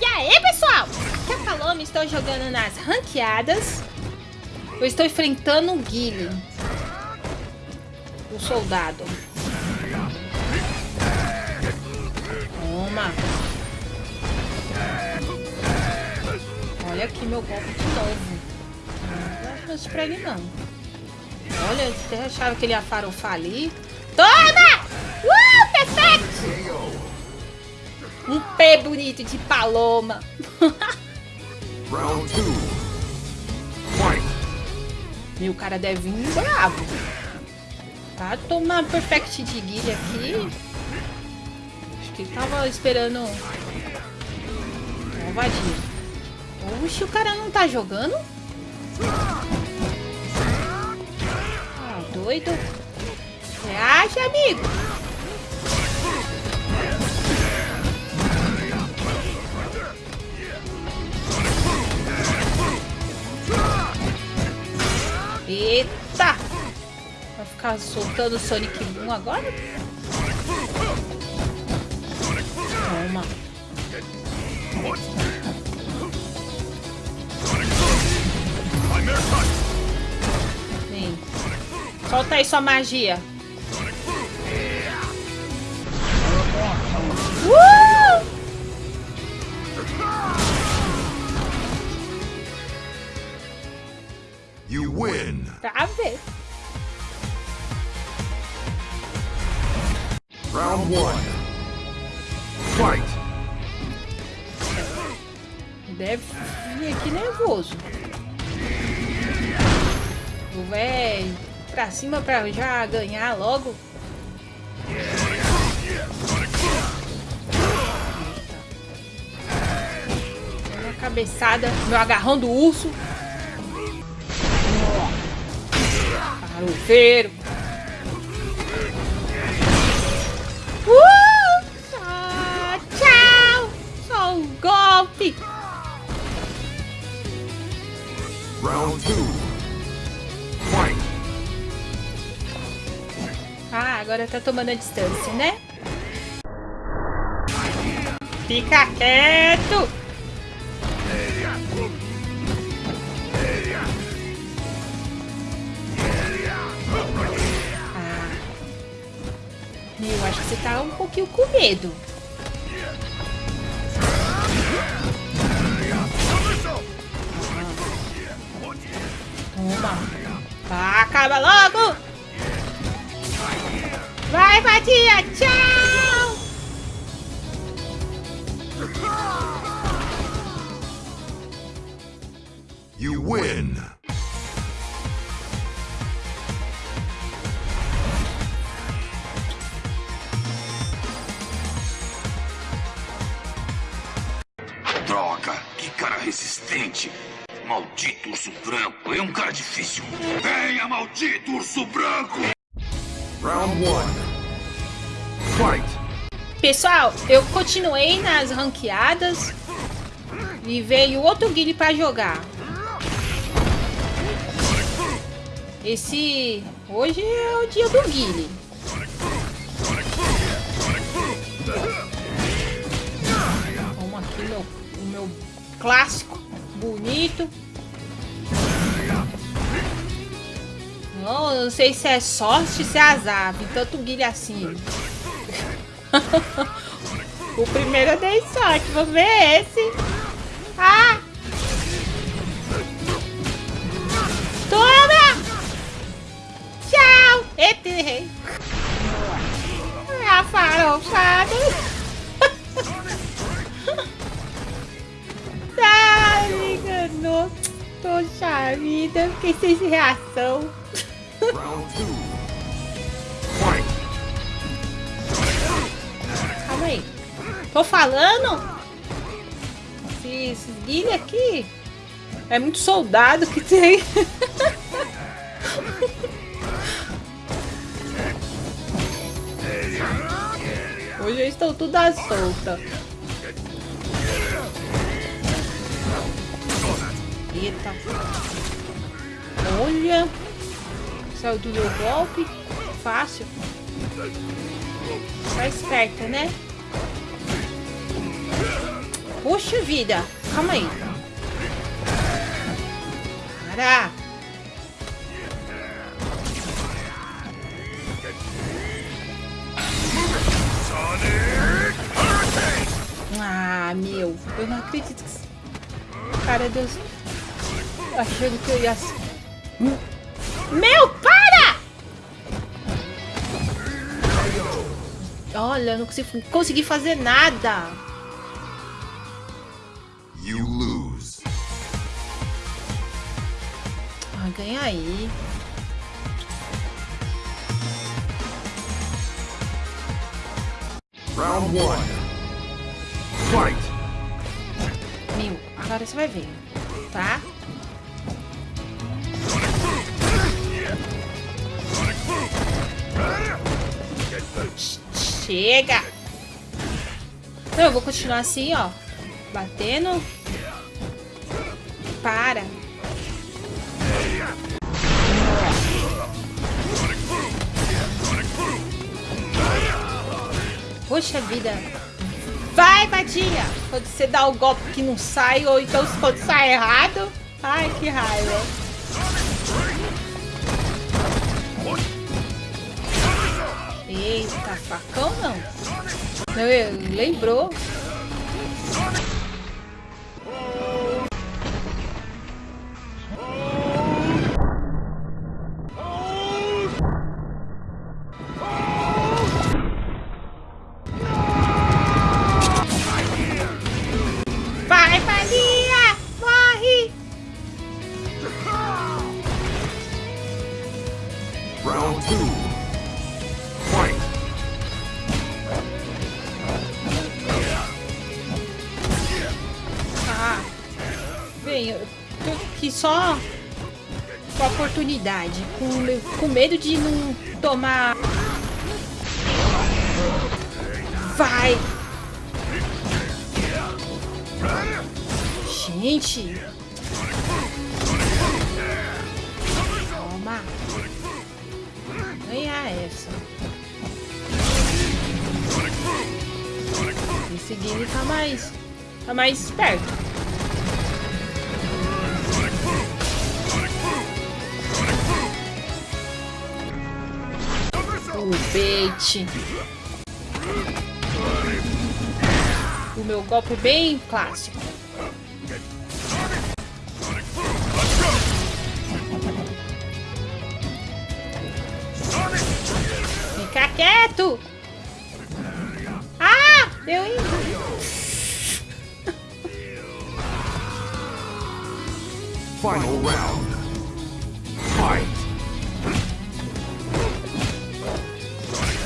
E aí, pessoal? Aqui é a Paloma, estou jogando nas ranqueadas. Eu estou enfrentando o Guile. O soldado. Toma. Olha aqui meu golpe de novo. Não acho pra ele não. Olha, até achava que ele ia farofar ali. Toma! Perfeito! Um pé bonito de paloma. Round two. Fight. Meu cara deve vir bravo. Tá tomar perfect de guilha aqui. Acho que ele tava esperando uma vadia. Oxe, o cara não tá jogando? Ah, doido. Acha, amigo? Eita! Vai ficar soltando o Sonic Boom agora? Toma. Vem. Solta aí sua magia. Uh! You win. Pra ver. Round one. Fight. Deve vir aqui nervoso. O véi pra cima pra já ganhar logo. Uma cabeçada, meu agarrão do urso. Farofeiro. Uh! Tchau! Só um golpe! Round two. Fight. Ah, agora tá tomando a distância, né? Fica quieto! Eu acho que você tá um pouquinho com medo. Toma. Acaba logo! Vai, Vadia! Tchau! You win. Resistente. Maldito urso branco, é um cara difícil. Venha, maldito urso branco! Round one. Fight. Pessoal, eu continuei nas ranqueadas e veio outro guile pra jogar. Esse... Hoje é o dia do guile. Vamos aqui meu clássico, bonito. Não, não sei se é sorte, se é azar. Vi tanto guilha assim. o primeiro eu dei sorte. Vamos ver esse. Ah! Toma! Tchau! Eita, errei. A farofada. Poxa vida, fiquei sem reação. Calma aí. Tô falando? Esse- Esses guilha aqui é muito soldado que tem. Hoje eles estão tudo à solta. Eita. Olha. Saiu do meu golpe. Fácil. Tá esperta, né? Puxa vida. Calma aí. Para. Ah, meu. Eu não acredito que... Cara, Deus... Achando que eu ia... Meu, para! Olha, eu não consegui, consegui fazer nada. You lose. Ah, ganha aí. Round one. Fight. Meu, agora você vai ver. Tá? Chega! Não, eu vou continuar assim, ó. Batendo. Para. Poxa vida. Vai, Badinha! Quando você dá o golpe que não sai, ou então quando sai errado. Ai, que raiva. Facão não. Não, lembrou? Com a oportunidade, com, com medo de não tomar. Vai! Gente! Toma! Ganhar essa. Esse game tá mais. Tá mais esperto. O bait. O meu golpe bem clássico.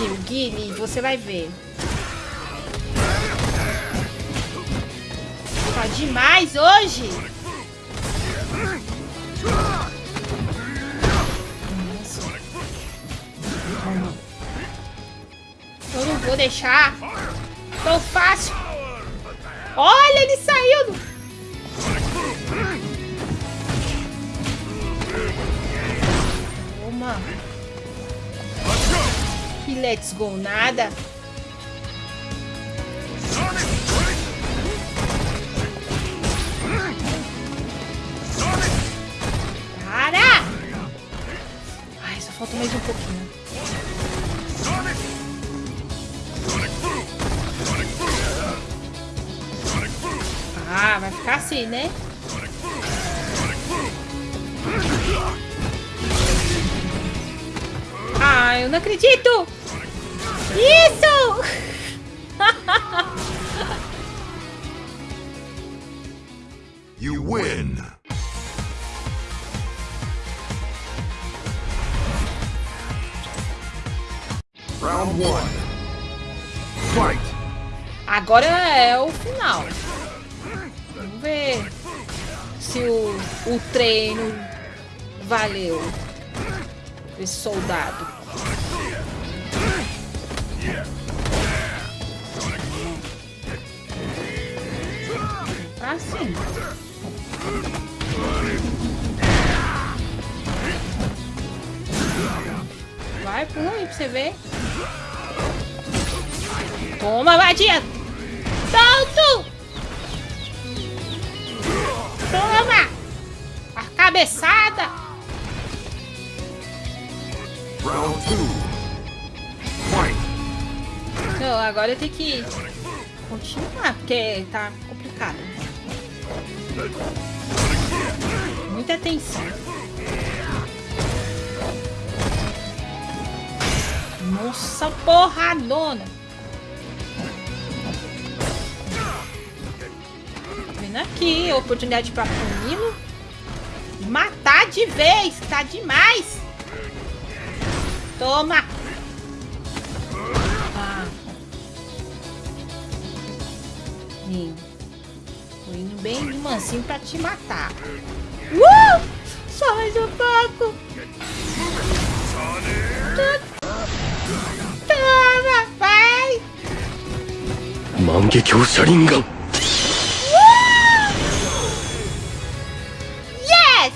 Meu, Guilherme, você vai ver. Tá demais hoje! Nossa. Eu não vou deixar tão fácil. Olha, ele saiu do... Toma. Let's go nada. Para! Ai, só falta mais um pouquinho. Ah, vai ficar assim, né? Ah, eu não acredito! Isso! You win. Round one. Fight. Agora é o final. Vamos ver se o, o treino valeu. Esse soldado. Assim. Vai, pula aí pra você ver. Toma, vadia! Solto! Toma! A cabeçada! Round two. Não, agora eu tenho que continuar, porque tá complicado. Muita atenção. Nossa, porradona! Vendo aqui, oportunidade pra puni-lo. Matar de vez, tá demais! Toma! Ah. Sim bem mansinho assim pra te matar. Uh! Sai do foco! Toma, vai! Mangekyou Sharingan! Uh! Yes!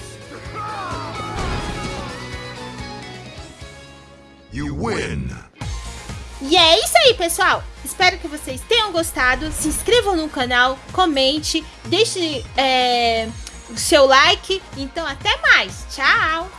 You win! E é isso aí, pessoal! Espero que vocês tenham gostado. Se inscrevam no canal, comente, deixe é, o seu like. Então, até mais. Tchau!